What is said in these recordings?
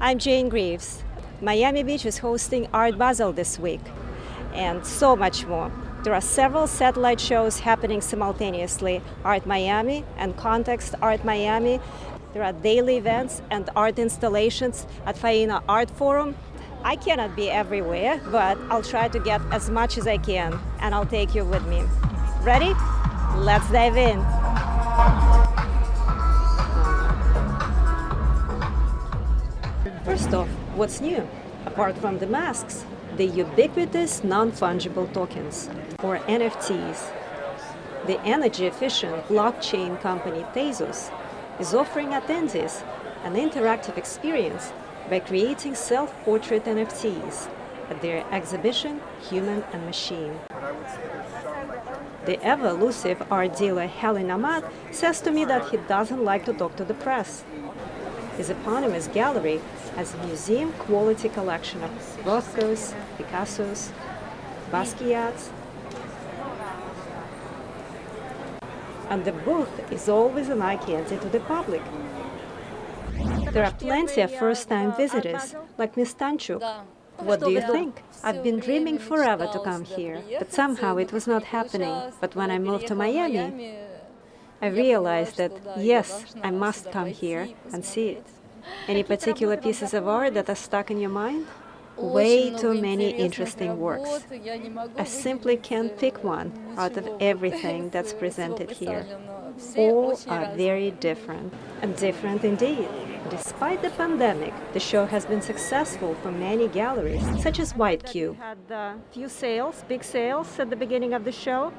I'm Jane Greaves. Miami Beach is hosting Art Basel this week, and so much more. There are several satellite shows happening simultaneously Art Miami and Context Art Miami. There are daily events and art installations at Faena Art Forum. I cannot be everywhere, but I'll try to get as much as I can, and I'll take you with me. Ready? Let's dive in. First off, what's new? Apart from the masks, the ubiquitous non-fungible tokens, or NFTs. The energy-efficient blockchain company Tezos is offering attendees an interactive experience by creating self-portrait NFTs at their exhibition Human and Machine. The ever-elusive art dealer Helly Nahmad says to me that he doesn't like to talk to the press. His eponymous gallery has a museum-quality collection of Rothkos, Picassos, Basquiat's, and the booth is always an eye candy to the public. There are plenty of first-time visitors, like Miss Tanchuk. What do you think? I've been dreaming forever to come here, but somehow it was not happening. But when I moved to Miami, I realized that, yes, I must come here and see it. Any particular pieces of art that are stuck in your mind? Way too many interesting works. I simply can't pick one out of everything that's presented here. All are very different, and different indeed. Despite the pandemic, the show has been successful for many galleries, such as White Cube. had a few sales, big sales at the beginning of the show.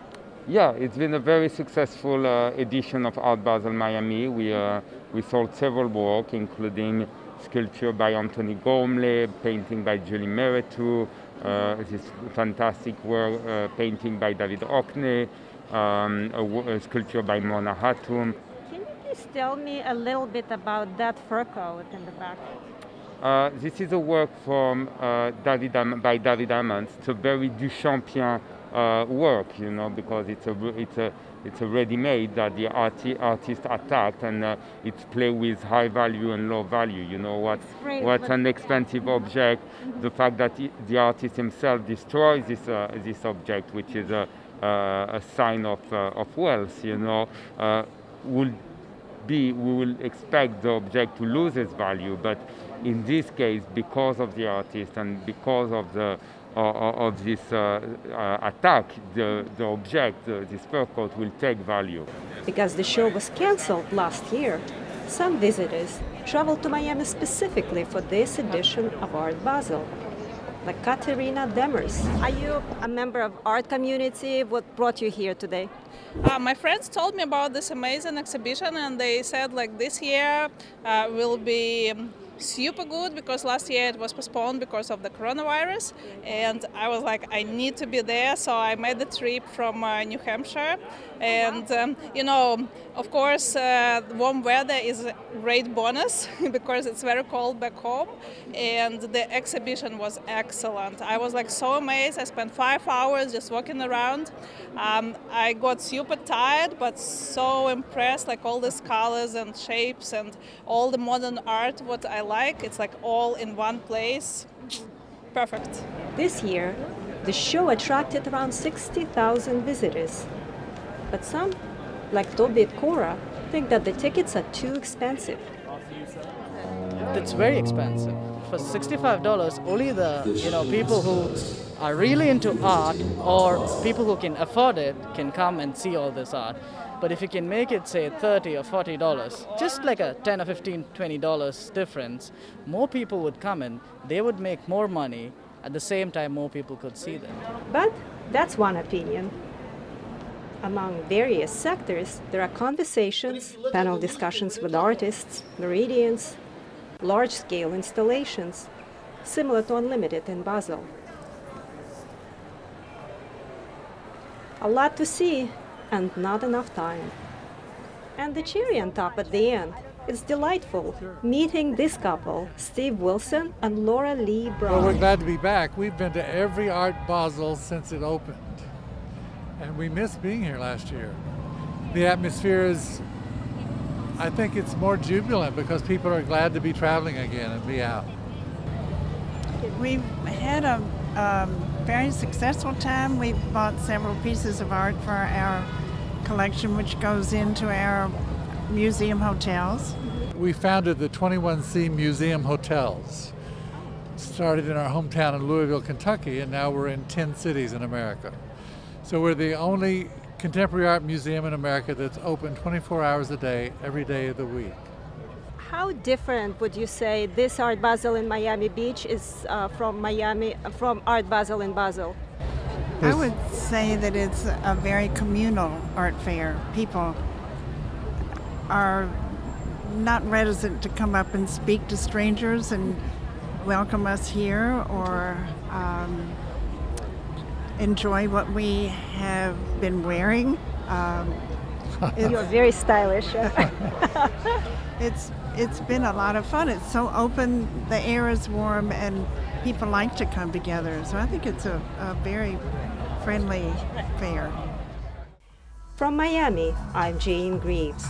Yeah, it's been a very successful uh, edition of Art Basel Miami. We, uh, we sold several work, including sculpture by Antony Gormley, painting by Julie Mehretu, uh, this fantastic work, uh, painting by David Hockney, um, a, a, sculpture by Mona Hatoum. Can you please tell me a little bit about that fur coat in the back? Uh, this is a work from uh, David by David Hammons. It's a very Duchampian uh, work, you know, because it's a, it's a, it's a ready-made that the arti artist attacked and uh, it's play with high value and low value, you know, what, what's an expensive object, the fact that the artist himself destroys this, uh, this object, which is a, a sign of, uh, of wealth, you know, uh, will be, we will expect the object to lose its value, but in this case, because of the artist and because of the of this uh, uh, attack, the, the object, uh, this fur coat, will take value. Because the show was cancelled last year, some visitors traveled to Miami specifically for this edition of Art Basel, like Katerina Demers. Are you a member of art community? What brought you here today? Uh, my friends told me about this amazing exhibition and they said like this year uh, will be um, super good because last year it was postponed because of the coronavirus. And I was like I need to be there. So I made the trip from uh, New Hampshire. And um, you know of course uh, warm weather is a great bonus because it's very cold back home. And the exhibition was excellent. I was like so amazed. I spent five hours just walking around. Um, I got super tired but so impressed like all these colors and shapes and all the modern art what I like. It's like all in one place. Perfect. This year, the show attracted around 60,000 visitors. But some, like Tobit Cora, think that the tickets are too expensive. It's very expensive. For $65, only the you know people who are really into art or people who can afford it can come and see all this art. But if you can make it, say, 30 or $40, just like a 10 or 15, $20 difference, more people would come in, they would make more money, at the same time more people could see them. But that's one opinion. Among various sectors, there are conversations, panel discussions with artists, meridians, large-scale installations, similar to Unlimited in Basel. A lot to see and not enough time. And the cherry on top at the end. It's delightful, meeting this couple, Steve Wilson and Laura Lee Brown. Well, we're glad to be back. We've been to every Art Basel since it opened, and we missed being here last year. The atmosphere is I think it's more jubilant because people are glad to be traveling again and be out. We've had a um, very successful time. We've bought several pieces of art for our collection, which goes into our museum hotels. We founded the 21C Museum Hotels. Started in our hometown in Louisville, Kentucky, and now we're in 10 cities in America. So we're the only contemporary art museum in America that's open 24 hours a day, every day of the week. How different would you say this Art Basel in Miami Beach is uh, from Miami, from Art Basel in Basel? I would say that it's a very communal art fair. People are not reticent to come up and speak to strangers and welcome us here or um, enjoy what we have been wearing. Um, You're very stylish. it's it's been a lot of fun. It's so open, the air is warm, and people like to come together. So I think it's a, a very friendly fair. From Miami, I'm Jane Greaves.